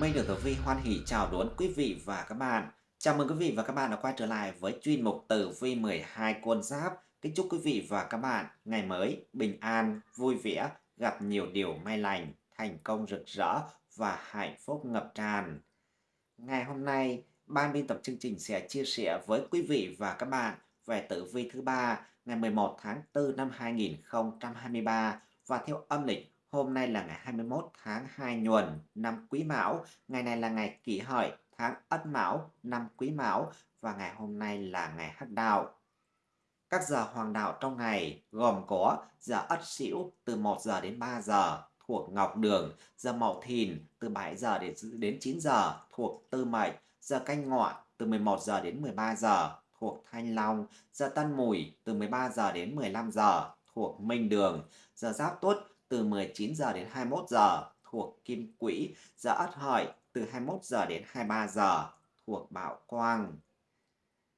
Minh được Tử Vi hoan hỷ chào đón quý vị và các bạn. Chào mừng quý vị và các bạn đã quay trở lại với chuyên mục Tử Vi 12 con giáp. Kính chúc quý vị và các bạn ngày mới bình an, vui vẻ, gặp nhiều điều may lành, thành công rực rỡ và hạnh phúc ngập tràn. Ngày hôm nay, ban biên tập chương trình sẽ chia sẻ với quý vị và các bạn về tử vi thứ ba ngày 11 tháng 4 năm 2023 và theo âm lịch Hôm nay là ngày 21 tháng 2 nhuần năm Quý Mão, ngày này là ngày Kỷ Hợi tháng Ất Mão năm Quý Mão và ngày hôm nay là ngày Hắc Đạo. Các giờ hoàng đạo trong ngày gồm có giờ Ất Sửu từ 1 giờ đến 3 giờ thuộc Ngọc Đường, giờ Mậu Thìn từ 7 giờ đến đến 9 giờ thuộc Tư Mệnh, giờ Canh Ngọ từ 11 giờ đến 13 giờ thuộc Thanh Long, giờ Tân Mùi từ 13 giờ đến 15 giờ thuộc Minh Đường, giờ Giáp Tuất từ 19 giờ đến 21 giờ thuộc Kim Quỹ, giờ Ất Hợi từ 21 giờ đến 23 giờ thuộc Bảo Quang.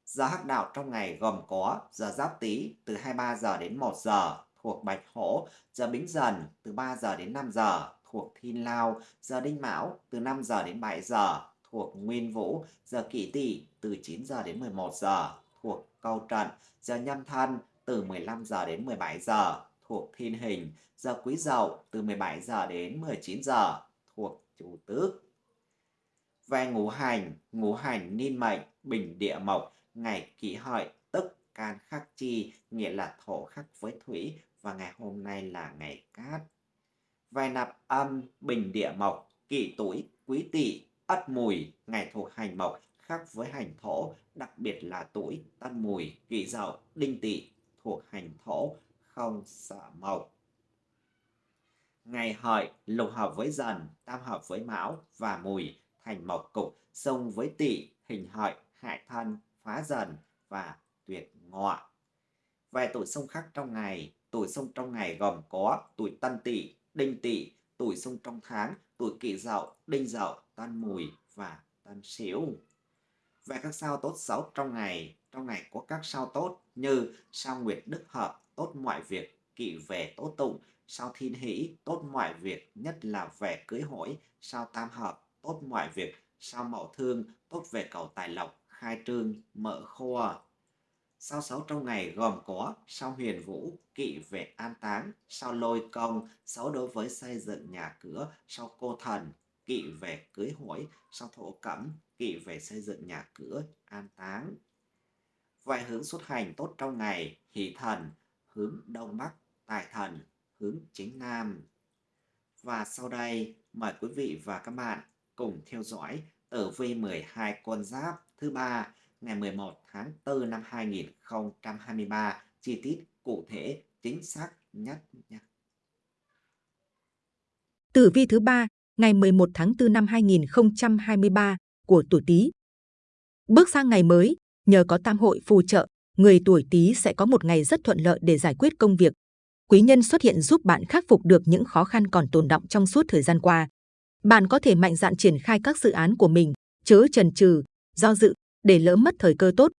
Giờ hắc đạo trong ngày gồm có giờ Giáp Tý từ 23 giờ đến 1 giờ thuộc Bạch Hổ, giờ Bính Dần từ 3 giờ đến 5 giờ thuộc Thiên Lao, giờ Đinh Mão từ 5 giờ đến 7 giờ thuộc Nguyên Vũ, giờ Kỷ Tỵ từ 9 giờ đến 11 giờ thuộc Câu Trận, giờ Nhâm Thân từ 15 giờ đến 17 giờ thuộc Thiên Hình, giờ Quý Dậu từ 17 giờ đến 19 giờ thuộc Chủ Tước. Về ngũ hành, ngũ hành niên mệnh, bình địa mộc, ngày kỷ hợi, tức can khắc chi, nghĩa là thổ khắc với thủy, và ngày hôm nay là ngày cát. Về nạp âm, bình địa mộc, kỷ tuổi, quý tỵ, ất mùi, ngày thuộc hành mộc, khắc với hành thổ, đặc biệt là tuổi tân mùi, kỷ dậu, đinh tỵ thuộc hành thổ, không sợ mộc. Ngày hợi lục hợp với dần, tam hợp với mão và mùi, thành mộc cục, xông với tỵ, hình hợi, hại thân, phá dần và tuyệt ngọ. Về tuổi xung khắc trong ngày, tuổi xung trong ngày gồm có tuổi tân tỵ, đinh tỵ, tuổi xung trong tháng, tuổi kỷ dậu, đinh dậu, tân mùi và tân sửu. Về các sao tốt xấu trong ngày, trong ngày có các sao tốt như sao nguyệt đức hợp, tốt mọi việc, kỵ về tốt tụng, sao thiên hỷ, tốt mọi việc, nhất là về cưới hỏi, sao tam hợp, tốt mọi việc, sao mậu thương, tốt về cầu tài lộc, khai trương, mở kho. Sao xấu trong ngày gồm có sao huyền vũ, kỵ về an táng, sao lôi công, xấu đối với xây dựng nhà cửa, sao cô thần, kỵ về cưới hỏi, sao thổ cẩm, kỵ về xây dựng nhà cửa, an táng. Vài hướng xuất hành tốt trong ngày, hỷ thần, hướng Đông Bắc, tài thần, hướng chính Nam. Và sau đây, mời quý vị và các bạn cùng theo dõi tử vi 12 con giáp thứ ba ngày 11 tháng 4 năm 2023 chi tiết cụ thể chính xác nhất nhé. Tử vi thứ ba ngày 11 tháng 4 năm 2023 của tuổi Tý. Bước sang ngày mới, nhờ có tam hội phù trợ, người tuổi Tý sẽ có một ngày rất thuận lợi để giải quyết công việc. Quý nhân xuất hiện giúp bạn khắc phục được những khó khăn còn tồn động trong suốt thời gian qua. Bạn có thể mạnh dạn triển khai các dự án của mình, chớ chần chừ, do dự để lỡ mất thời cơ tốt.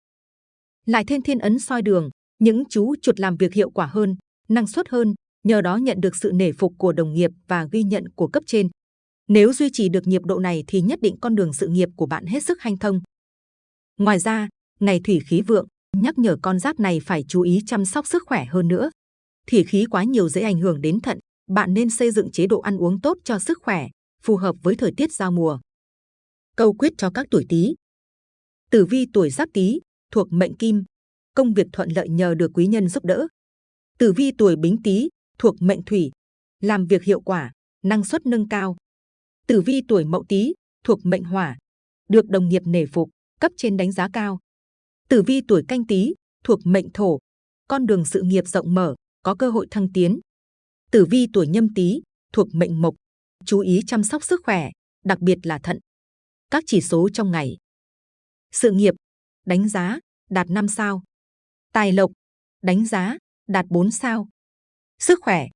Lại thêm thiên ấn soi đường, những chú chuột làm việc hiệu quả hơn, năng suất hơn, nhờ đó nhận được sự nể phục của đồng nghiệp và ghi nhận của cấp trên. Nếu duy trì được nhịp độ này thì nhất định con đường sự nghiệp của bạn hết sức hanh thông. Ngoài ra, ngày thủy khí vượng, nhắc nhở con giáp này phải chú ý chăm sóc sức khỏe hơn nữa. Thủy khí quá nhiều dễ ảnh hưởng đến thận, bạn nên xây dựng chế độ ăn uống tốt cho sức khỏe, phù hợp với thời tiết giao mùa. Câu quyết cho các tuổi Tý. Tử vi tuổi Giáp Tý thuộc mệnh Kim, công việc thuận lợi nhờ được quý nhân giúp đỡ. Tử vi tuổi Bính Tý thuộc mệnh Thủy, làm việc hiệu quả, năng suất nâng cao. Tử vi tuổi Mậu Tý thuộc mệnh Hỏa, được đồng nghiệp nể phục, cấp trên đánh giá cao. Tử vi tuổi canh tí thuộc mệnh thổ, con đường sự nghiệp rộng mở, có cơ hội thăng tiến. Tử vi tuổi nhâm tý thuộc mệnh mộc, chú ý chăm sóc sức khỏe, đặc biệt là thận. Các chỉ số trong ngày. Sự nghiệp, đánh giá, đạt 5 sao. Tài lộc, đánh giá, đạt 4 sao. Sức khỏe,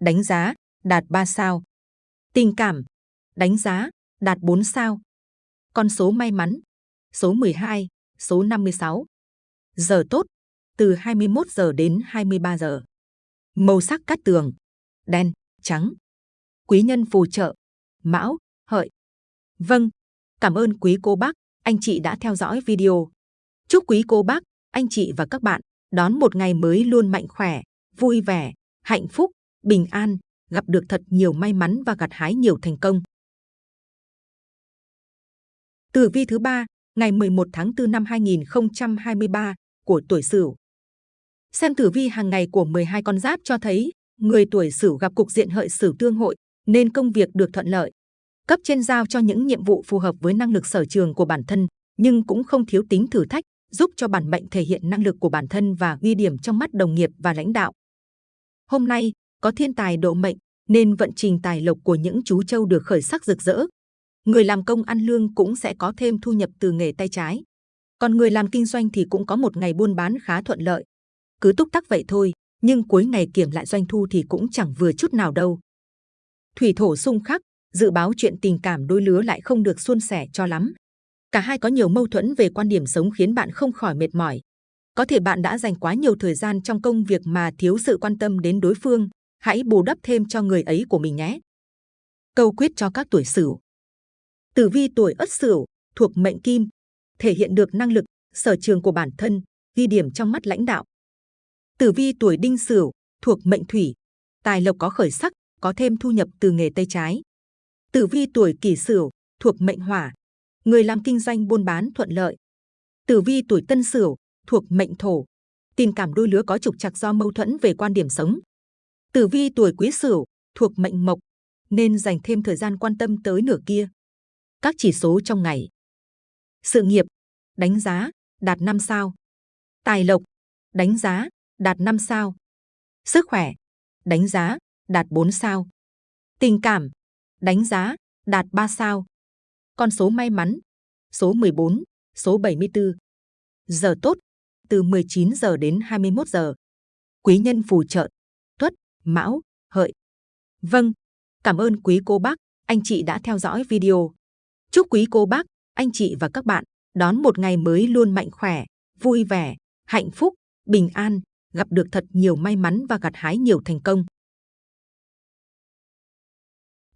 đánh giá, đạt 3 sao. Tình cảm, đánh giá, đạt 4 sao. Con số may mắn, số 12, số 56. Giờ tốt, từ 21 giờ đến 23 giờ. Màu sắc cát tường, đen, trắng. Quý nhân phù trợ, mão, hợi. Vâng, cảm ơn quý cô bác, anh chị đã theo dõi video. Chúc quý cô bác, anh chị và các bạn đón một ngày mới luôn mạnh khỏe, vui vẻ, hạnh phúc, bình an, gặp được thật nhiều may mắn và gặt hái nhiều thành công. Tử vi thứ ba, ngày 11 tháng 4 năm 2023 của tuổi Sửu. Xem tử vi hàng ngày của 12 con giáp cho thấy, người tuổi Sửu gặp cục diện hợi Sửu tương hội nên công việc được thuận lợi. Cấp trên giao cho những nhiệm vụ phù hợp với năng lực sở trường của bản thân, nhưng cũng không thiếu tính thử thách, giúp cho bản mệnh thể hiện năng lực của bản thân và ghi điểm trong mắt đồng nghiệp và lãnh đạo. Hôm nay, có thiên tài độ mệnh, nên vận trình tài lộc của những chú trâu được khởi sắc rực rỡ. Người làm công ăn lương cũng sẽ có thêm thu nhập từ nghề tay trái. Còn người làm kinh doanh thì cũng có một ngày buôn bán khá thuận lợi. Cứ túc tắc vậy thôi, nhưng cuối ngày kiểm lại doanh thu thì cũng chẳng vừa chút nào đâu. Thủy thổ xung khắc, dự báo chuyện tình cảm đôi lứa lại không được suôn sẻ cho lắm. Cả hai có nhiều mâu thuẫn về quan điểm sống khiến bạn không khỏi mệt mỏi. Có thể bạn đã dành quá nhiều thời gian trong công việc mà thiếu sự quan tâm đến đối phương. Hãy bù đắp thêm cho người ấy của mình nhé. Câu quyết cho các tuổi Sửu. Tử vi tuổi Ất Sửu thuộc mệnh Kim, thể hiện được năng lực, sở trường của bản thân, ghi điểm trong mắt lãnh đạo. Tử vi tuổi Đinh Sửu thuộc mệnh Thủy, tài lộc có khởi sắc, có thêm thu nhập từ nghề tay trái. Tử vi tuổi Kỷ Sửu thuộc mệnh Hỏa, người làm kinh doanh buôn bán thuận lợi. Tử vi tuổi Tân Sửu thuộc mệnh Thổ, tình cảm đôi lứa có trục trặc do mâu thuẫn về quan điểm sống. Tử vi tuổi Quý Sửu thuộc mệnh Mộc, nên dành thêm thời gian quan tâm tới nửa kia. Các chỉ số trong ngày. Sự nghiệp, đánh giá, đạt 5 sao. Tài lộc, đánh giá, đạt 5 sao. Sức khỏe, đánh giá, đạt 4 sao. Tình cảm, đánh giá, đạt 3 sao. Con số may mắn, số 14, số 74. Giờ tốt, từ 19 giờ đến 21 giờ. Quý nhân phù trợ, tuất, mão, hợi. Vâng, cảm ơn quý cô bác, anh chị đã theo dõi video. Chúc quý cô bác, anh chị và các bạn đón một ngày mới luôn mạnh khỏe, vui vẻ, hạnh phúc, bình an, gặp được thật nhiều may mắn và gặt hái nhiều thành công.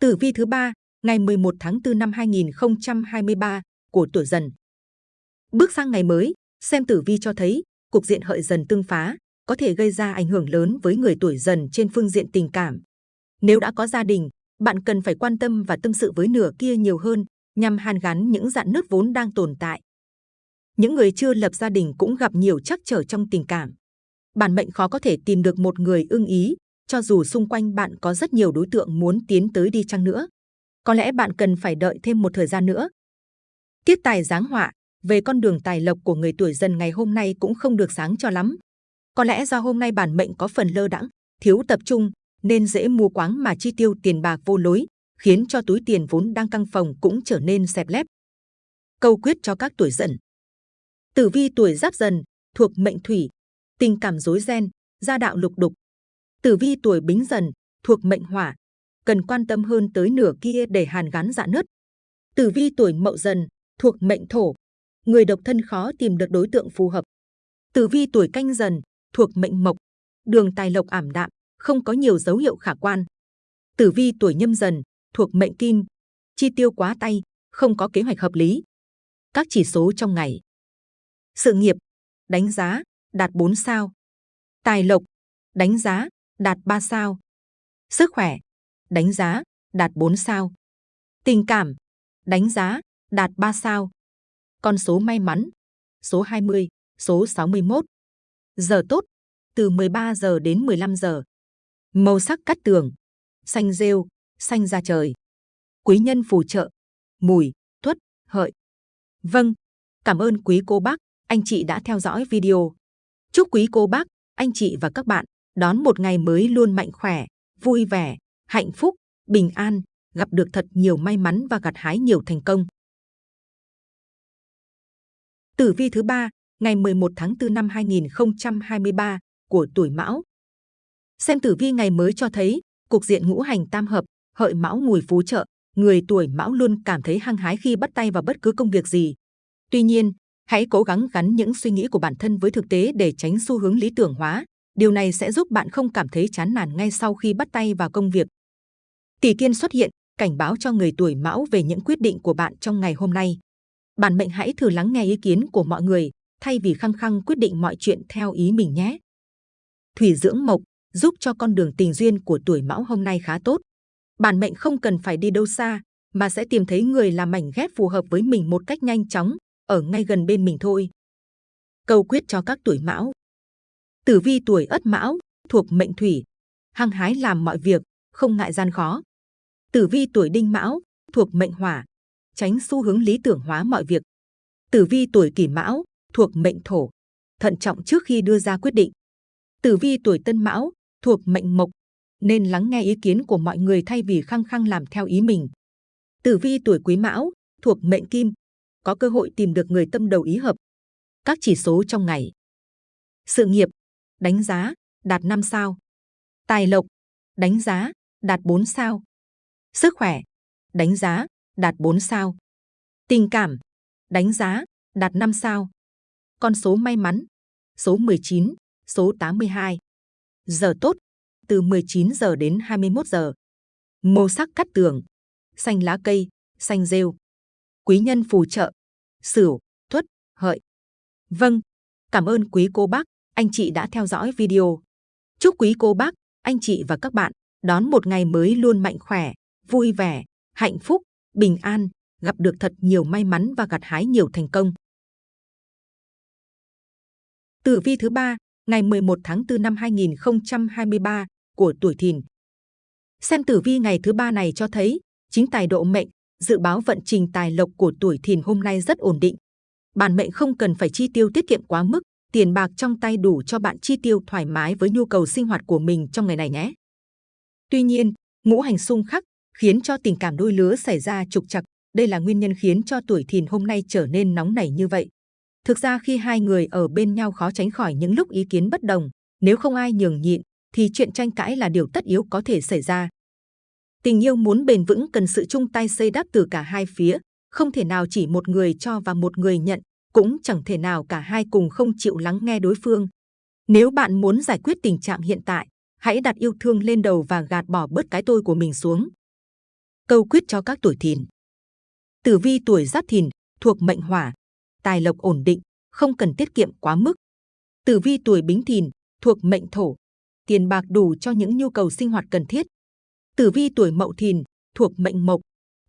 Tử vi thứ ba, ngày 11 tháng 4 năm 2023 của tuổi Dần. Bước sang ngày mới, xem tử vi cho thấy cục diện hợi dần tương phá có thể gây ra ảnh hưởng lớn với người tuổi Dần trên phương diện tình cảm. Nếu đã có gia đình, bạn cần phải quan tâm và tâm sự với nửa kia nhiều hơn nhằm hàn gắn những dạn nứt vốn đang tồn tại. Những người chưa lập gia đình cũng gặp nhiều trắc trở trong tình cảm. Bản mệnh khó có thể tìm được một người ưng ý, cho dù xung quanh bạn có rất nhiều đối tượng muốn tiến tới đi chăng nữa. Có lẽ bạn cần phải đợi thêm một thời gian nữa. Tiết tài giáng họa về con đường tài lộc của người tuổi dần ngày hôm nay cũng không được sáng cho lắm. Có lẽ do hôm nay bản mệnh có phần lơ đãng, thiếu tập trung nên dễ mua quáng mà chi tiêu tiền bạc vô lối, khiến cho túi tiền vốn đang căng phòng cũng trở nên xẹp lép. Câu quyết cho các tuổi dần. Tử vi tuổi giáp dần thuộc mệnh thủy, tình cảm rối ren, gia đạo lục đục. Tử vi tuổi bính dần thuộc mệnh hỏa, cần quan tâm hơn tới nửa kia để hàn gắn dạ nứt. Tử vi tuổi mậu dần thuộc mệnh thổ, người độc thân khó tìm được đối tượng phù hợp. Tử vi tuổi canh dần thuộc mệnh mộc, đường tài lộc ảm đạm, không có nhiều dấu hiệu khả quan. Tử vi tuổi nhâm dần thuộc mệnh kim, chi tiêu quá tay, không có kế hoạch hợp lý. Các chỉ số trong ngày. Sự nghiệp, đánh giá, đạt 4 sao. Tài lộc, đánh giá, đạt 3 sao. Sức khỏe, đánh giá, đạt 4 sao. Tình cảm, đánh giá, đạt 3 sao. Con số may mắn, số 20, số 61. Giờ tốt, từ 13 giờ đến 15 giờ. Màu sắc cắt tường, xanh rêu, xanh ra trời. Quý nhân phù trợ, mùi, tuất, hợi. Vâng, cảm ơn quý cô bác, anh chị đã theo dõi video. Chúc quý cô bác, anh chị và các bạn đón một ngày mới luôn mạnh khỏe, vui vẻ, hạnh phúc, bình an, gặp được thật nhiều may mắn và gặt hái nhiều thành công. Tử vi thứ ba, ngày 11 tháng 4 năm 2023 của tuổi Mão. Xem tử vi ngày mới cho thấy, cục diện ngũ hành tam hợp, hợi Mão mùi phú trợ, người tuổi Mão luôn cảm thấy hăng hái khi bắt tay vào bất cứ công việc gì. Tuy nhiên, hãy cố gắng gắn những suy nghĩ của bản thân với thực tế để tránh xu hướng lý tưởng hóa. Điều này sẽ giúp bạn không cảm thấy chán nản ngay sau khi bắt tay vào công việc. Tỷ kiên xuất hiện, cảnh báo cho người tuổi mão về những quyết định của bạn trong ngày hôm nay. Bản mệnh hãy thử lắng nghe ý kiến của mọi người, thay vì khăng khăng quyết định mọi chuyện theo ý mình nhé. Thủy dưỡng mộc giúp cho con đường tình duyên của tuổi mão hôm nay khá tốt. Bản mệnh không cần phải đi đâu xa, mà sẽ tìm thấy người làm mảnh ghép phù hợp với mình một cách nhanh chóng, ở ngay gần bên mình thôi. Câu quyết cho các tuổi mão. Tử vi tuổi ất mão, thuộc mệnh thủy, hăng hái làm mọi việc, không ngại gian khó. Tử vi tuổi đinh mão, thuộc mệnh hỏa, tránh xu hướng lý tưởng hóa mọi việc. Tử vi tuổi kỷ mão, thuộc mệnh thổ, thận trọng trước khi đưa ra quyết định. Tử vi tuổi tân mão, thuộc mệnh mộc, nên lắng nghe ý kiến của mọi người thay vì khăng khăng làm theo ý mình. Tử vi tuổi quý mão, thuộc mệnh kim, có cơ hội tìm được người tâm đầu ý hợp. Các chỉ số trong ngày. Sự nghiệp, đánh giá, đạt 5 sao. Tài lộc, đánh giá, đạt 4 sao. Sức khỏe, đánh giá, đạt 4 sao. Tình cảm, đánh giá, đạt 5 sao. Con số may mắn, số 19, số 82. Giờ tốt, từ 19 giờ đến 21 giờ. Màu sắc cắt tường, xanh lá cây, xanh rêu. Quý nhân phù trợ, sửu, tuất, hợi. Vâng, cảm ơn quý cô bác, anh chị đã theo dõi video. Chúc quý cô bác, anh chị và các bạn đón một ngày mới luôn mạnh khỏe, vui vẻ, hạnh phúc, bình an, gặp được thật nhiều may mắn và gặt hái nhiều thành công. Tử vi thứ ba, ngày 11 tháng 4 năm 2023 của tuổi Thìn. Xem tử vi ngày thứ ba này cho thấy, chính tài độ mệnh, dự báo vận trình tài lộc của tuổi Thìn hôm nay rất ổn định. Bản mệnh không cần phải chi tiêu tiết kiệm quá mức, tiền bạc trong tay đủ cho bạn chi tiêu thoải mái với nhu cầu sinh hoạt của mình trong ngày này nhé. Tuy nhiên, ngũ hành xung khắc khiến cho tình cảm đôi lứa xảy ra trục trặc. Đây là nguyên nhân khiến cho tuổi Thìn hôm nay trở nên nóng nảy như vậy. Thực ra khi hai người ở bên nhau khó tránh khỏi những lúc ý kiến bất đồng, nếu không ai nhường nhịn, thì chuyện tranh cãi là điều tất yếu có thể xảy ra. Tình yêu muốn bền vững cần sự chung tay xây đắp từ cả hai phía, không thể nào chỉ một người cho và một người nhận, cũng chẳng thể nào cả hai cùng không chịu lắng nghe đối phương. Nếu bạn muốn giải quyết tình trạng hiện tại, hãy đặt yêu thương lên đầu và gạt bỏ bớt cái tôi của mình xuống. Câu quyết cho các tuổi thìn. Tử vi tuổi giáp thìn, thuộc mệnh hỏa, tài lộc ổn định, không cần tiết kiệm quá mức. Tử vi tuổi bính thìn, thuộc mệnh thổ, tiền bạc đủ cho những nhu cầu sinh hoạt cần thiết. Tử vi tuổi mậu thìn, thuộc mệnh mộc,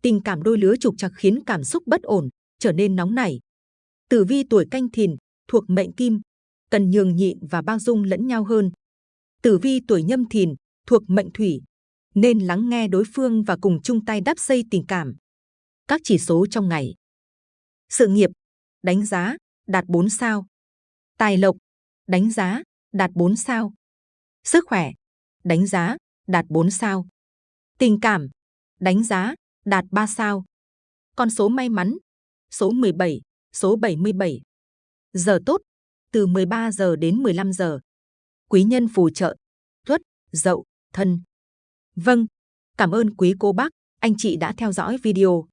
tình cảm đôi lứa trục trặc khiến cảm xúc bất ổn, trở nên nóng nảy. Tử vi tuổi canh thìn, thuộc mệnh kim, cần nhường nhịn và bao dung lẫn nhau hơn. Tử vi tuổi nhâm thìn, thuộc mệnh thủy, nên lắng nghe đối phương và cùng chung tay đắp xây tình cảm. Các chỉ số trong ngày. Sự nghiệp, đánh giá, đạt 4 sao. Tài lộc, đánh giá, đạt 4 sao. Sức khỏe, đánh giá, đạt 4 sao. Tình cảm, đánh giá, đạt 3 sao. Con số may mắn, số 17, số 77. Giờ tốt, từ 13 giờ đến 15 giờ. Quý nhân phù trợ, tuất, dậu, thân. Vâng, cảm ơn quý cô bác, anh chị đã theo dõi video.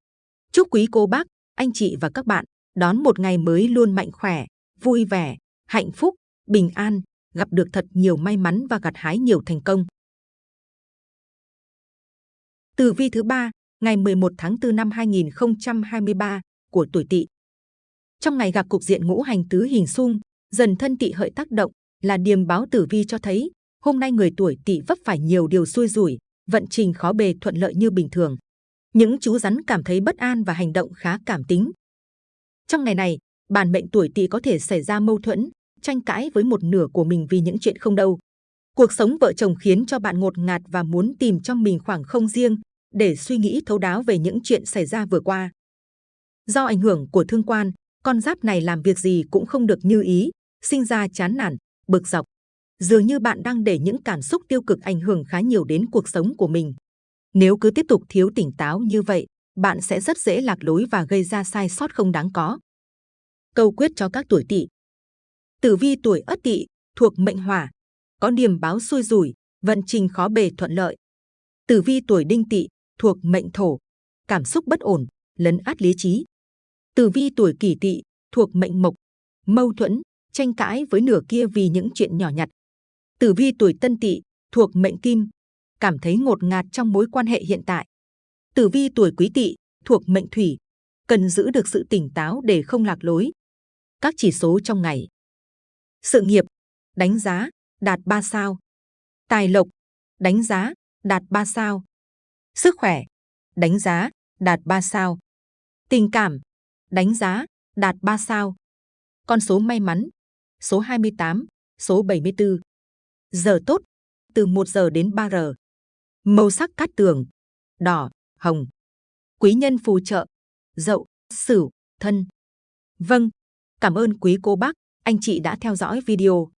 Chúc quý cô bác, anh chị và các bạn đón một ngày mới luôn mạnh khỏe, vui vẻ, hạnh phúc, bình an, gặp được thật nhiều may mắn và gặt hái nhiều thành công. Tử vi thứ ba, ngày 11 tháng 4 năm 2023 của tuổi Tỵ. Trong ngày gặp cục diện ngũ hành tứ hình xung, dần thân Tỵ hợi tác động là điềm báo tử vi cho thấy hôm nay người tuổi Tỵ vấp phải nhiều điều xui rủi, vận trình khó bề thuận lợi như bình thường. Những chú rắn cảm thấy bất an và hành động khá cảm tính. Trong ngày này, bản mệnh tuổi Tỵ có thể xảy ra mâu thuẫn, tranh cãi với một nửa của mình vì những chuyện không đâu. Cuộc sống vợ chồng khiến cho bạn ngột ngạt và muốn tìm cho mình khoảng không riêng để suy nghĩ thấu đáo về những chuyện xảy ra vừa qua. Do ảnh hưởng của thương quan, con giáp này làm việc gì cũng không được như ý, sinh ra chán nản, bực dọc. Dường như bạn đang để những cảm xúc tiêu cực ảnh hưởng khá nhiều đến cuộc sống của mình. Nếu cứ tiếp tục thiếu tỉnh táo như vậy, bạn sẽ rất dễ lạc lối và gây ra sai sót không đáng có. Câu quyết cho các tuổi tỵ Tử vi tuổi ất tỵ thuộc mệnh hỏa, có điểm báo xui rủi, vận trình khó bề thuận lợi. Tử vi tuổi đinh tỵ thuộc mệnh thổ, cảm xúc bất ổn, lấn át lý trí. Tử vi tuổi kỷ tỵ thuộc mệnh mộc, mâu thuẫn, tranh cãi với nửa kia vì những chuyện nhỏ nhặt. Tử vi tuổi tân tỵ thuộc mệnh kim, cảm thấy ngột ngạt trong mối quan hệ hiện tại. Tử vi tuổi Quý Tỵ thuộc mệnh Thủy, cần giữ được sự tỉnh táo để không lạc lối. Các chỉ số trong ngày. Sự nghiệp, đánh giá, đạt 3 sao. Tài lộc, đánh giá, đạt 3 sao. Sức khỏe, đánh giá, đạt 3 sao. Tình cảm, đánh giá, đạt 3 sao. Con số may mắn, số 28, số 74. Giờ tốt, từ 1 giờ đến 3 giờ. Màu sắc cát tường, đỏ, hồng. Quý nhân phù trợ, dậu, sửu, thân. Vâng, cảm ơn quý cô bác, anh chị đã theo dõi video.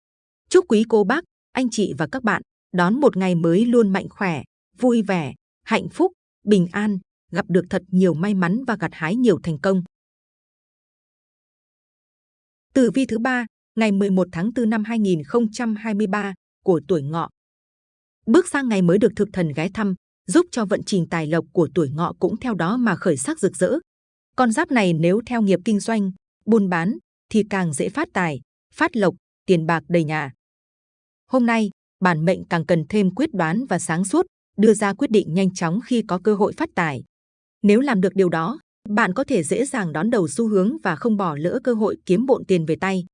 Chúc quý cô bác, anh chị và các bạn đón một ngày mới luôn mạnh khỏe, vui vẻ, hạnh phúc, bình an, gặp được thật nhiều may mắn và gặt hái nhiều thành công. Tử vi thứ ba, ngày 11 tháng 4 năm 2023 của tuổi ngọ. Bước sang ngày mới được thực thần ghé thăm, giúp cho vận trình tài lộc của tuổi ngọ cũng theo đó mà khởi sắc rực rỡ. Con giáp này nếu theo nghiệp kinh doanh, buôn bán thì càng dễ phát tài, phát lộc, tiền bạc đầy nhà. Hôm nay, bản mệnh càng cần thêm quyết đoán và sáng suốt, đưa ra quyết định nhanh chóng khi có cơ hội phát tài. Nếu làm được điều đó, bạn có thể dễ dàng đón đầu xu hướng và không bỏ lỡ cơ hội kiếm bộn tiền về tay.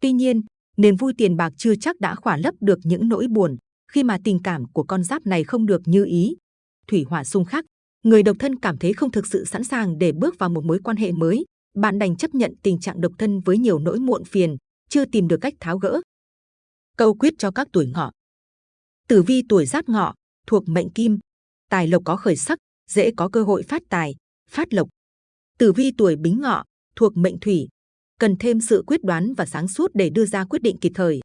Tuy nhiên, niềm vui tiền bạc chưa chắc đã khỏa lấp được những nỗi buồn khi mà tình cảm của con giáp này không được như ý. Thủy hỏa xung khắc, người độc thân cảm thấy không thực sự sẵn sàng để bước vào một mối quan hệ mới. Bạn đành chấp nhận tình trạng độc thân với nhiều nỗi muộn phiền, chưa tìm được cách tháo gỡ. Câu quyết cho các tuổi ngọ. Tử vi tuổi giáp ngọ, thuộc mệnh kim, tài lộc có khởi sắc, dễ có cơ hội phát tài, phát lộc. Tử vi tuổi bính ngọ, thuộc mệnh thủy, cần thêm sự quyết đoán và sáng suốt để đưa ra quyết định kịp thời.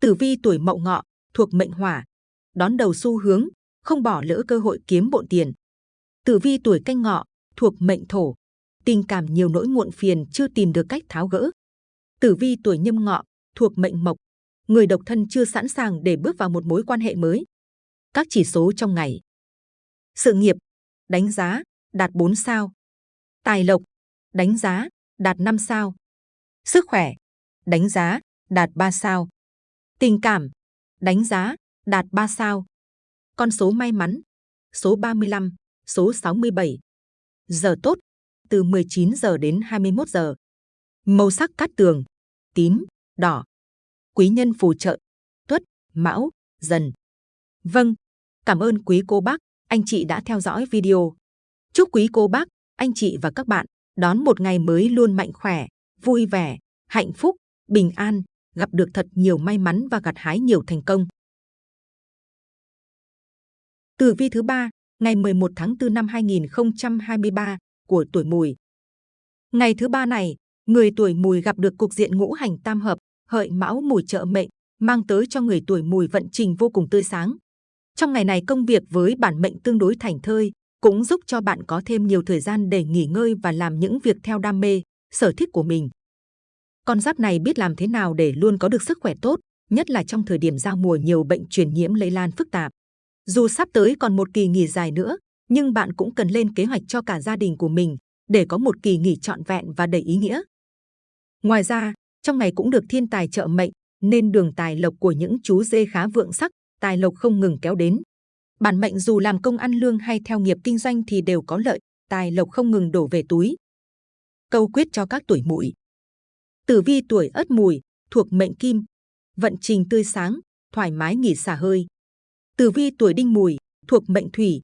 Tử vi tuổi mậu ngọ, thuộc mệnh hỏa, đón đầu xu hướng, không bỏ lỡ cơ hội kiếm bộn tiền. Tử vi tuổi canh ngọ, thuộc mệnh thổ, tình cảm nhiều nỗi muộn phiền chưa tìm được cách tháo gỡ. Tử vi tuổi nhâm ngọ, thuộc mệnh mộc, người độc thân chưa sẵn sàng để bước vào một mối quan hệ mới. Các chỉ số trong ngày. Sự nghiệp, đánh giá, đạt 4 sao. Tài lộc, đánh giá, đạt 5 sao. Sức khỏe, đánh giá, đạt 3 sao. Tình cảm, đánh giá, đạt 3 sao. Con số may mắn, số 35, số 67. Giờ tốt, từ 19 giờ đến 21 giờ. Màu sắc cát tường, tím, đỏ. Quý nhân phù trợ, tuất, mão, dần. Vâng, cảm ơn quý cô bác, anh chị đã theo dõi video. Chúc quý cô bác, anh chị và các bạn đón một ngày mới luôn mạnh khỏe, vui vẻ, hạnh phúc, bình an, gặp được thật nhiều may mắn và gặt hái nhiều thành công. Tử vi thứ ba, ngày 11 tháng 4 năm 2023 của tuổi Mùi. Ngày thứ ba này, người tuổi Mùi gặp được cục diện ngũ hành tam hợp, hợi mão mùi trợ mệnh, mang tới cho người tuổi Mùi vận trình vô cùng tươi sáng. Trong ngày này công việc với bản mệnh tương đối thành thơi, cũng giúp cho bạn có thêm nhiều thời gian để nghỉ ngơi và làm những việc theo đam mê, sở thích của mình. Con giáp này biết làm thế nào để luôn có được sức khỏe tốt, nhất là trong thời điểm giao mùa nhiều bệnh truyền nhiễm lây lan phức tạp. Dù sắp tới còn một kỳ nghỉ dài nữa, nhưng bạn cũng cần lên kế hoạch cho cả gia đình của mình để có một kỳ nghỉ trọn vẹn và đầy ý nghĩa. Ngoài ra, trong ngày cũng được thiên tài trợ mệnh, nên đường tài lộc của những chú dê khá vượng sắc, tài lộc không ngừng kéo đến. Bản mệnh dù làm công ăn lương hay theo nghiệp kinh doanh thì đều có lợi, tài lộc không ngừng đổ về túi. Câu quyết cho các tuổi mùi. Tử vi tuổi ất mùi, thuộc mệnh kim, vận trình tươi sáng, thoải mái nghỉ xả hơi. Tử vi tuổi đinh mùi, thuộc mệnh thủy,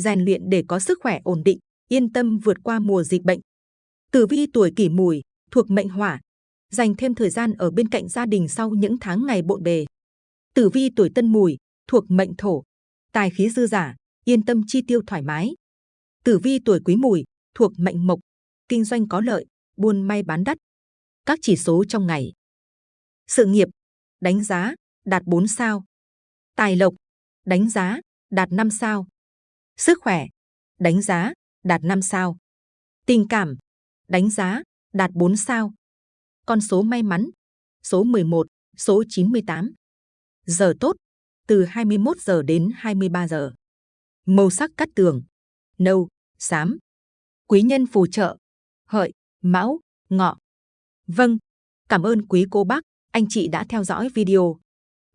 rèn luyện để có sức khỏe ổn định, yên tâm vượt qua mùa dịch bệnh. Tử vi tuổi kỷ mùi, thuộc mệnh hỏa, dành thêm thời gian ở bên cạnh gia đình sau những tháng ngày bộn bề. Tử vi tuổi tân mùi, thuộc mệnh thổ, tài khí dư giả, yên tâm chi tiêu thoải mái. Tử vi tuổi quý mùi, thuộc mệnh mộc, kinh doanh có lợi, buôn may bán đắt. Các chỉ số trong ngày. Sự nghiệp, đánh giá, đạt 4 sao. Tài lộc, đánh giá, đạt 5 sao. Sức khỏe, đánh giá, đạt 5 sao. Tình cảm, đánh giá, đạt 4 sao. Con số may mắn, số 11, số 98. Giờ tốt, từ 21 giờ đến 23 giờ. Màu sắc cắt tường, nâu, xám. Quý nhân phù trợ, hợi, mão, ngọ. Vâng, cảm ơn quý cô bác, anh chị đã theo dõi video.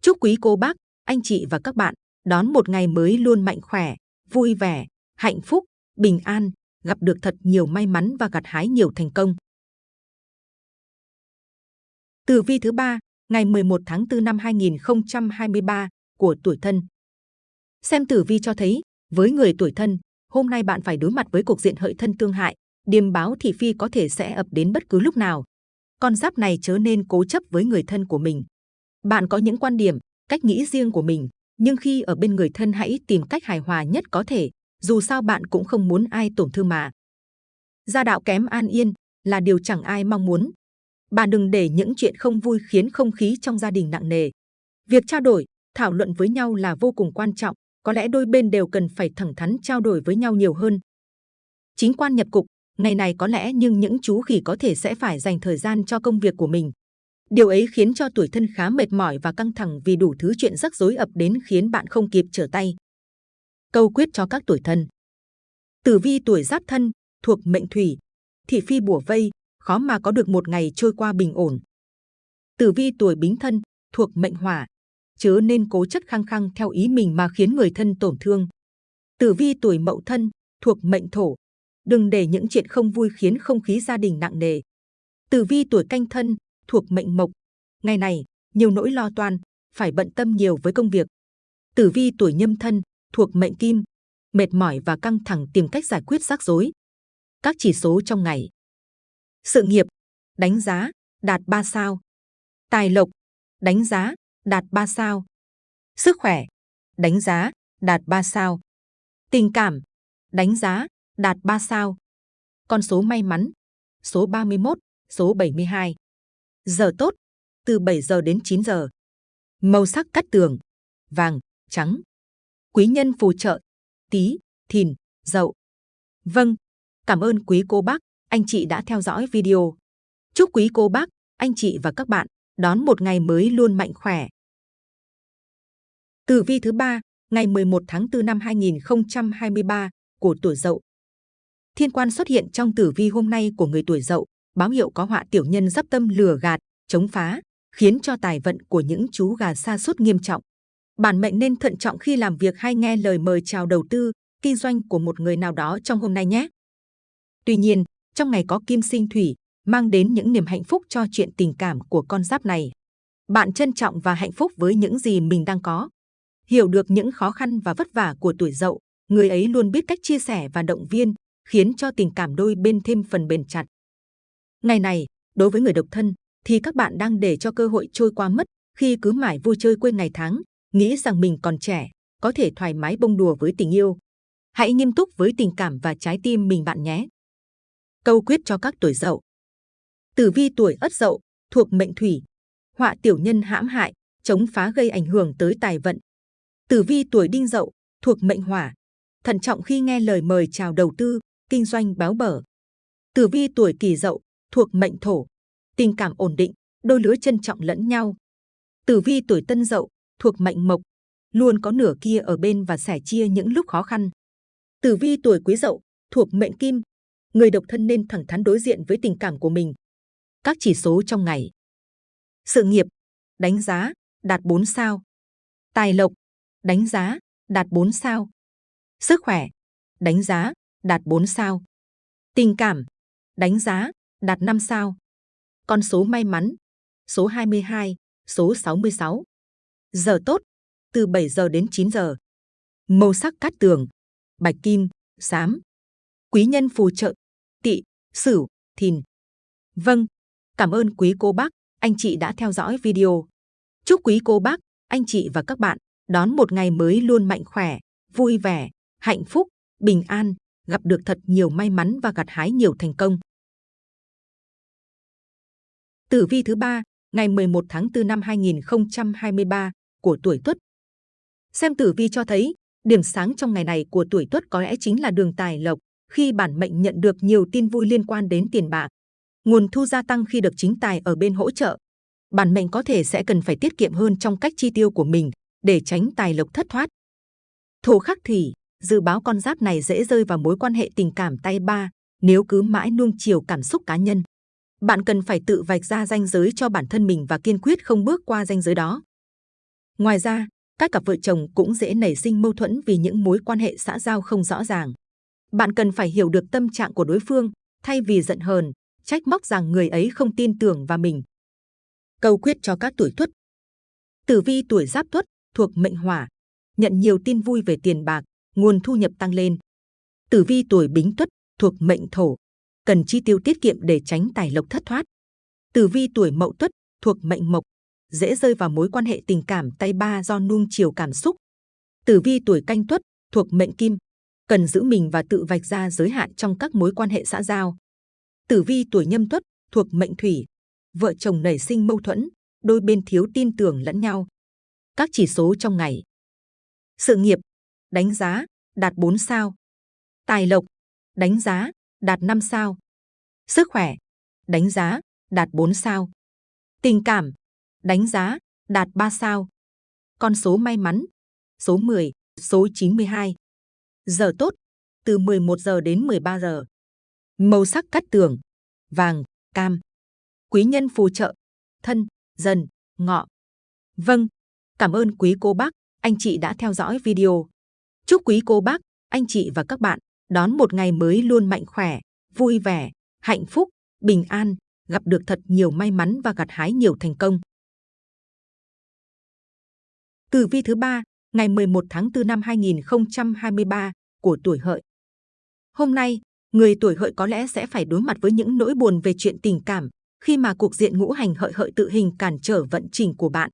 Chúc quý cô bác, anh chị và các bạn đón một ngày mới luôn mạnh khỏe, vui vẻ, hạnh phúc, bình an, gặp được thật nhiều may mắn và gặt hái nhiều thành công. Tử vi thứ ba, ngày 11 tháng 4 năm 2023 của tuổi thân. Xem tử vi cho thấy, với người tuổi thân, hôm nay bạn phải đối mặt với cuộc diện hợi thân tương hại, điềm báo thị phi có thể sẽ ập đến bất cứ lúc nào. Con giáp này chớ nên cố chấp với người thân của mình. Bạn có những quan điểm, cách nghĩ riêng của mình, nhưng khi ở bên người thân hãy tìm cách hài hòa nhất có thể, dù sao bạn cũng không muốn ai tổn thương mà. Gia đạo kém an yên là điều chẳng ai mong muốn. Bạn đừng để những chuyện không vui khiến không khí trong gia đình nặng nề. Việc trao đổi, thảo luận với nhau là vô cùng quan trọng, có lẽ đôi bên đều cần phải thẳng thắn trao đổi với nhau nhiều hơn. Chính quan nhập cục, ngày này có lẽ nhưng những chú khỉ có thể sẽ phải dành thời gian cho công việc của mình. Điều ấy khiến cho tuổi thân khá mệt mỏi và căng thẳng vì đủ thứ chuyện rắc rối ập đến khiến bạn không kịp trở tay. Câu quyết cho các tuổi thân Tử vi tuổi giáp thân, thuộc mệnh thủy, thị phi bùa vây, khó mà có được một ngày trôi qua bình ổn. Tử vi tuổi bính thân, thuộc mệnh hỏa, chớ nên cố chất khăng khăng theo ý mình mà khiến người thân tổn thương. Tử vi tuổi mậu thân, thuộc mệnh thổ, đừng để những chuyện không vui khiến không khí gia đình nặng nề. Tử vi tuổi canh thân, thuộc mệnh mộc, ngày này nhiều nỗi lo toan, phải bận tâm nhiều với công việc. Tử vi tuổi nhâm thân, thuộc mệnh kim, mệt mỏi và căng thẳng tìm cách giải quyết rắc rối. Các chỉ số trong ngày. Sự nghiệp, đánh giá, đạt 3 sao. Tài lộc, đánh giá, đạt 3 sao. Sức khỏe, đánh giá, đạt 3 sao. Tình cảm, đánh giá, đạt 3 sao. Con số may mắn, số 31, số 72. Giờ tốt, từ 7 giờ đến 9 giờ. Màu sắc cắt tường, vàng, trắng. Quý nhân phù trợ, tí, thìn, dậu. Vâng, cảm ơn quý cô bác, anh chị đã theo dõi video. Chúc quý cô bác, anh chị và các bạn đón một ngày mới luôn mạnh khỏe. Tử vi thứ ba, ngày 11 tháng 4 năm 2023 của tuổi Dậu. Thiên quan xuất hiện trong tử vi hôm nay của người tuổi Dậu, báo hiệu có họa tiểu nhân dắp tâm lừa gạt, chống phá, khiến cho tài vận của những chú gà sa sút nghiêm trọng. Bản mệnh nên thận trọng khi làm việc hay nghe lời mời chào đầu tư, kinh doanh của một người nào đó trong hôm nay nhé. Tuy nhiên, trong ngày có kim sinh thủy, mang đến những niềm hạnh phúc cho chuyện tình cảm của con giáp này. Bạn trân trọng và hạnh phúc với những gì mình đang có. Hiểu được những khó khăn và vất vả của tuổi dậu, người ấy luôn biết cách chia sẻ và động viên, khiến cho tình cảm đôi bên thêm phần bền chặt. Ngày này, đối với người độc thân, thì các bạn đang để cho cơ hội trôi qua mất khi cứ mãi vui chơi quên ngày tháng, nghĩ rằng mình còn trẻ, có thể thoải mái bông đùa với tình yêu. Hãy nghiêm túc với tình cảm và trái tim mình bạn nhé. Câu quyết cho các tuổi dậu. Tử vi tuổi ất dậu, thuộc mệnh thủy. Họa tiểu nhân hãm hại, chống phá gây ảnh hưởng tới tài vận. Tử vi tuổi đinh dậu, thuộc mệnh hỏa. Thận trọng khi nghe lời mời chào đầu tư, kinh doanh báo bở. Tử vi tuổi kỷ dậu, thuộc mệnh thổ. Tình cảm ổn định, đôi lứa trân trọng lẫn nhau. Tử vi tuổi tân dậu, thuộc mệnh mộc. Luôn có nửa kia ở bên và sẻ chia những lúc khó khăn. Tử vi tuổi quý dậu, thuộc mệnh kim. Người độc thân nên thẳng thắn đối diện với tình cảm của mình. Các chỉ số trong ngày. Sự nghiệp, đánh giá, đạt 4 sao. Tài lộc, đánh giá, đạt 4 sao. Sức khỏe, đánh giá, đạt 4 sao. Tình cảm, đánh giá, đạt 5 sao. Con số may mắn, số 22, số 66. Giờ tốt, từ 7 giờ đến 9 giờ. Màu sắc cát tường, bạch kim, xám. Quý nhân phù trợ, tỵ, sửu, thìn. Vâng, cảm ơn quý cô bác, anh chị đã theo dõi video. Chúc quý cô bác, anh chị và các bạn đón một ngày mới luôn mạnh khỏe, vui vẻ, hạnh phúc, bình an, gặp được thật nhiều may mắn và gặt hái nhiều thành công. Tử vi thứ ba, ngày 11 tháng 4 năm 2023 của tuổi Tuất. Xem tử vi cho thấy, điểm sáng trong ngày này của tuổi Tuất có lẽ chính là đường tài lộc, khi bản mệnh nhận được nhiều tin vui liên quan đến tiền bạc. Nguồn thu gia tăng khi được chính tài ở bên hỗ trợ. Bản mệnh có thể sẽ cần phải tiết kiệm hơn trong cách chi tiêu của mình để tránh tài lộc thất thoát. Thổ khắc thủy, dự báo con giáp này dễ rơi vào mối quan hệ tình cảm tay ba nếu cứ mãi nuông chiều cảm xúc cá nhân. Bạn cần phải tự vạch ra ranh giới cho bản thân mình và kiên quyết không bước qua ranh giới đó. Ngoài ra, các cặp vợ chồng cũng dễ nảy sinh mâu thuẫn vì những mối quan hệ xã giao không rõ ràng. Bạn cần phải hiểu được tâm trạng của đối phương, thay vì giận hờn, trách móc rằng người ấy không tin tưởng vào mình. Câu quyết cho các tuổi tuất Tử vi tuổi giáp tuất thuộc mệnh hỏa, nhận nhiều tin vui về tiền bạc, nguồn thu nhập tăng lên. Tử vi tuổi bính tuất thuộc mệnh thổ, cần chi tiêu tiết kiệm để tránh tài lộc thất thoát. Tử vi tuổi mậu tuất thuộc mệnh mộc, dễ rơi vào mối quan hệ tình cảm tay ba do nuông chiều cảm xúc. Tử vi tuổi canh tuất thuộc mệnh kim, cần giữ mình và tự vạch ra giới hạn trong các mối quan hệ xã giao. Tử vi tuổi nhâm tuất thuộc mệnh thủy, vợ chồng nảy sinh mâu thuẫn, đôi bên thiếu tin tưởng lẫn nhau. Các chỉ số trong ngày. Sự nghiệp, đánh giá, đạt 4 sao. Tài lộc, đánh giá, đạt 5 sao. Sức khỏe, đánh giá, đạt 4 sao. Tình cảm, đánh giá, đạt 3 sao. Con số may mắn, số 10, số 92. Giờ tốt, từ 11 giờ đến 13 giờ. Màu sắc cắt tường, vàng, cam. Quý nhân phù trợ, thân, dần, ngọ. Vâng, cảm ơn quý cô bác, anh chị đã theo dõi video. Chúc quý cô bác, anh chị và các bạn đón một ngày mới luôn mạnh khỏe, vui vẻ, hạnh phúc, bình an, gặp được thật nhiều may mắn và gặt hái nhiều thành công. Tử vi thứ ba, ngày 11 tháng 4 năm 2023 của tuổi hợi. Hôm nay, người tuổi hợi có lẽ sẽ phải đối mặt với những nỗi buồn về chuyện tình cảm khi mà cuộc diện ngũ hành hợi hợi tự hình cản trở vận trình của bạn.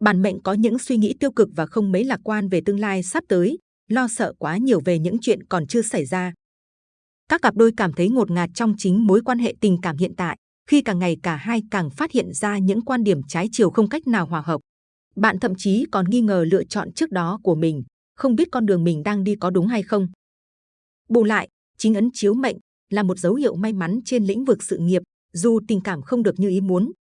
Bản mệnh có những suy nghĩ tiêu cực và không mấy lạc quan về tương lai sắp tới, lo sợ quá nhiều về những chuyện còn chưa xảy ra. Các cặp đôi cảm thấy ngột ngạt trong chính mối quan hệ tình cảm hiện tại, khi càng ngày cả hai càng phát hiện ra những quan điểm trái chiều không cách nào hòa hợp. Bạn thậm chí còn nghi ngờ lựa chọn trước đó của mình, không biết con đường mình đang đi có đúng hay không. Bù lại, chính ấn chiếu mệnh là một dấu hiệu may mắn trên lĩnh vực sự nghiệp, dù tình cảm không được như ý muốn.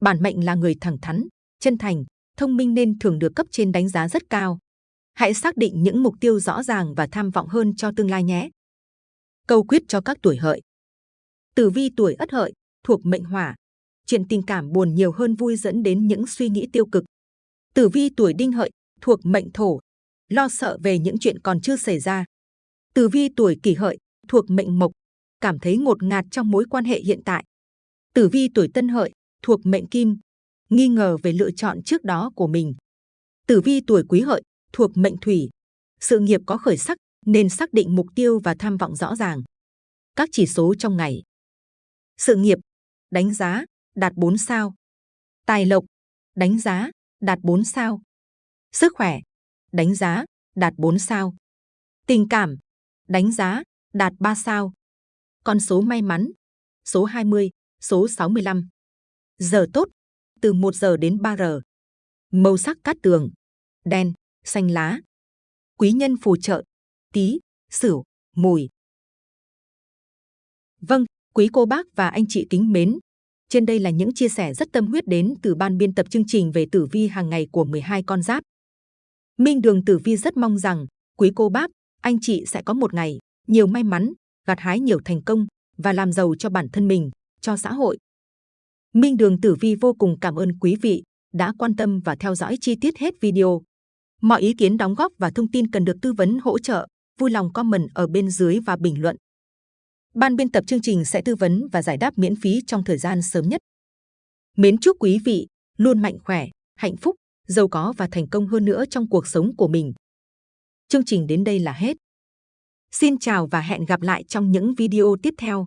Bản mệnh là người thẳng thắn, chân thành, thông minh nên thường được cấp trên đánh giá rất cao. Hãy xác định những mục tiêu rõ ràng và tham vọng hơn cho tương lai nhé. Câu quyết cho các tuổi hợi. Tử vi tuổi ất hợi, thuộc mệnh hỏa. Chuyện tình cảm buồn nhiều hơn vui dẫn đến những suy nghĩ tiêu cực. Tử vi tuổi đinh hợi, thuộc mệnh thổ. Lo sợ về những chuyện còn chưa xảy ra. Tử vi tuổi kỷ hợi, thuộc mệnh mộc. Cảm thấy ngột ngạt trong mối quan hệ hiện tại. Tử vi tuổi tân hợi, thuộc mệnh kim. Nghi ngờ về lựa chọn trước đó của mình. Tử vi tuổi quý hợi, thuộc mệnh thủy. Sự nghiệp có khởi sắc nên xác định mục tiêu và tham vọng rõ ràng. Các chỉ số trong ngày. Sự nghiệp, đánh giá, đạt 4 sao. Tài lộc, đánh giá, đạt 4 sao. Sức khỏe, đánh giá, đạt 4 sao. Tình cảm, đánh giá, đạt 3 sao. Con số may mắn, số 20, số 65. Giờ tốt, từ 1 giờ đến 3 giờ. Màu sắc cát tường, đen, xanh lá. Quý nhân phù trợ, tí, sửu, mùi. Vâng, quý cô bác và anh chị kính mến. Trên đây là những chia sẻ rất tâm huyết đến từ ban biên tập chương trình về tử vi hàng ngày của 12 con giáp. Minh Đường Tử Vi rất mong rằng quý cô bác, anh chị sẽ có một ngày nhiều may mắn, gặt hái nhiều thành công và làm giàu cho bản thân mình, cho xã hội. Minh Đường Tử Vi vô cùng cảm ơn quý vị đã quan tâm và theo dõi chi tiết hết video. Mọi ý kiến đóng góp và thông tin cần được tư vấn hỗ trợ, vui lòng comment ở bên dưới và bình luận. Ban biên tập chương trình sẽ tư vấn và giải đáp miễn phí trong thời gian sớm nhất. Mến chúc quý vị luôn mạnh khỏe, hạnh phúc, giàu có và thành công hơn nữa trong cuộc sống của mình. Chương trình đến đây là hết. Xin chào và hẹn gặp lại trong những video tiếp theo.